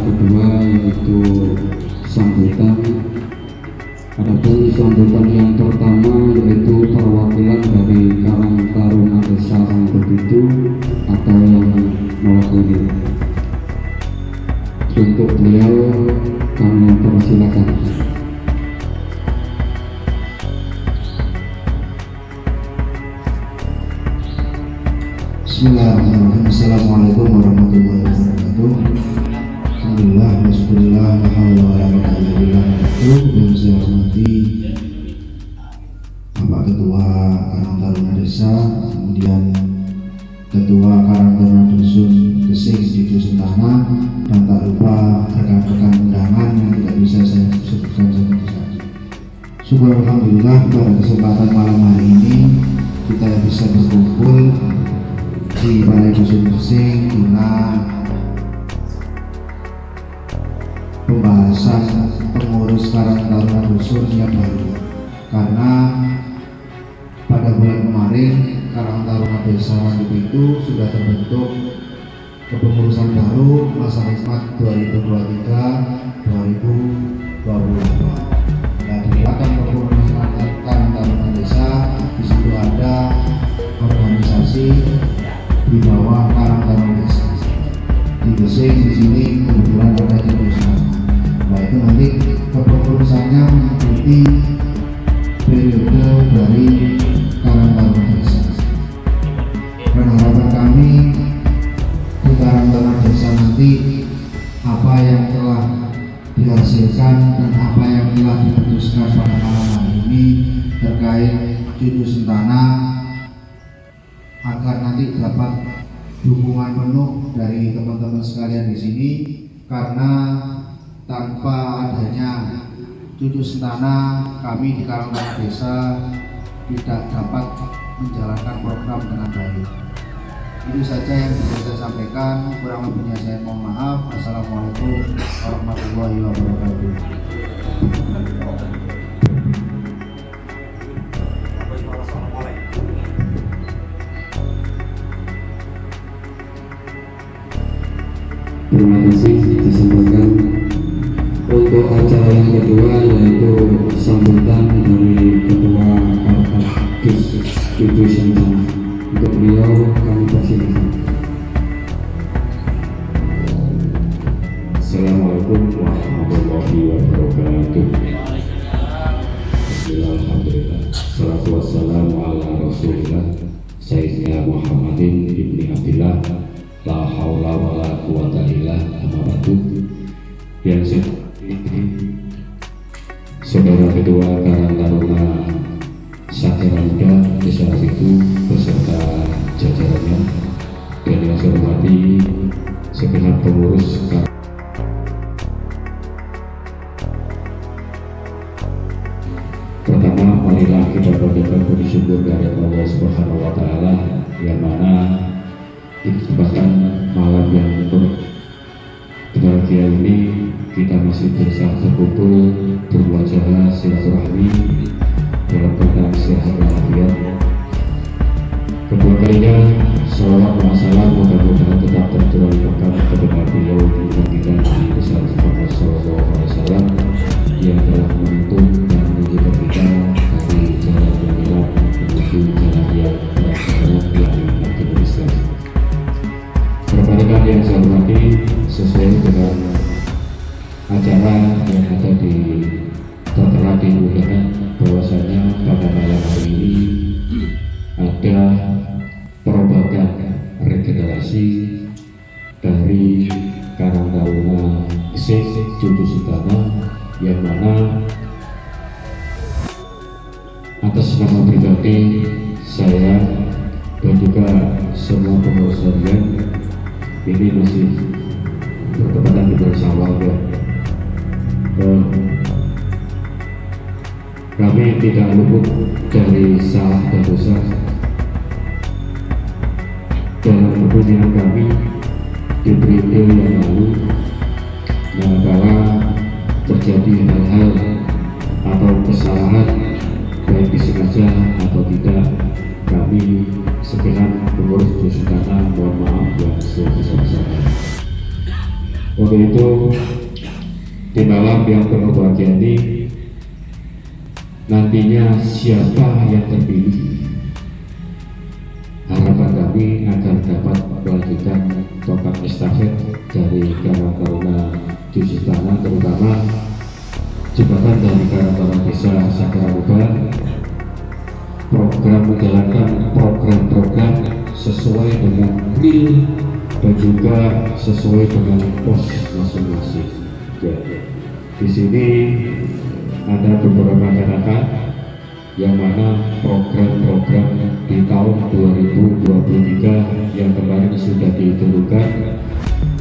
Kedua yaitu sambutan Adapun sambutan yang pertama yaitu perwakilan dari Karang Taruna Desa Rangkut itu atau yang mewakili. Untuk beliau kami persilakan. Bismillahirrahmanirrahim Assalamualaikum warahmatullahi wabarakatuh Alhamdulillah Bismillah Alhamdulillah Yang saya hormati Bapak Ketua Karang Taruna Desa Kemudian Ketua Karang Taruna Dusun Gesing di Dusun Tanah Dan tak lupa rekan-rekan undangan yang tidak bisa saya sebutkan satu-satu Syukur Alhamdulillah pada kesempatan malam hari ini kita bisa berkumpul di Balai Dusun Bersing guna pembahasan pengurus Karang Taruna Dusun yang baru. Karena pada bulan kemarin Karang Taruna Desa Rangkut itu sudah terbentuk kepengurusan baru masa hikmat 2023-2028 Taruna Desa nanti apa yang telah dihasilkan dan apa yang telah diputuskan pada malam hari ini terkait cucu sentana agar nanti dapat dukungan penuh dari teman-teman sekalian di sini karena tanpa adanya cucu sentana kami di Karangtara Desa tidak dapat menjalankan program dengan baik. Itu saja yang bisa saya sampaikan. Kurang lebihnya saya mohon maaf. Assalamualaikum warahmatullahi wabarakatuh. Terima kasih disampaikan untuk acara yang kedua yaitu sambutan dari warahmatullahi wabarakatuh. Alhamdulillah. Salatu wassalamu Sayyidina Muhammadin ibni La haula wa la quwata illa amma ba'du Yang saya Saudara Ketua Karang Taruna Satya Muda Desa itu beserta jajarannya dan yang saya hormati segenap pengurus di kesempatan malam yang berbahagia ini kita masih bisa terkumpul Cucu Sutana yang mana atas nama pribadi saya dan juga semua pengurus harian ini masih bertepatan di bulan Syawal ya. Kami tidak luput pengurus tanah mohon maaf yang sebesar-besarnya untuk itu malam yang penuh bahagia ini nantinya siapa yang terpilih? Harapan kami agar dapat melanjutkan tongkat estafet dari Karang Taruna Cuci Tanah terutama jembatan dari Karang Taruna Desa Sakaramuba program menjalankan dan juga sesuai dengan pos masing-masing. Ya. Di sini ada beberapa masyarakat yang mana program-program di tahun 2023 yang kemarin sudah ditentukan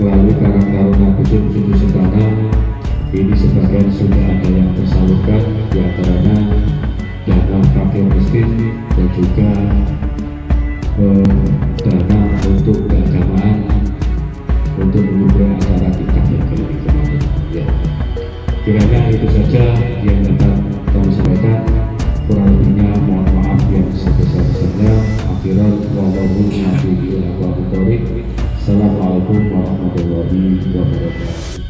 melalui Karang Taruna Khusus Cucu Sedana ini sebagian sudah ada yang tersalurkan di antaranya dana fakir miskin dan juga eh, mendukung acara tingkat yang lebih kemarin ya kiranya itu saja yang dapat kami sampaikan. Kurang lebihnya mohon maaf yang sebesar-besarnya. Akhiran wallahu Assalamualaikum warahmatullahi wabarakatuh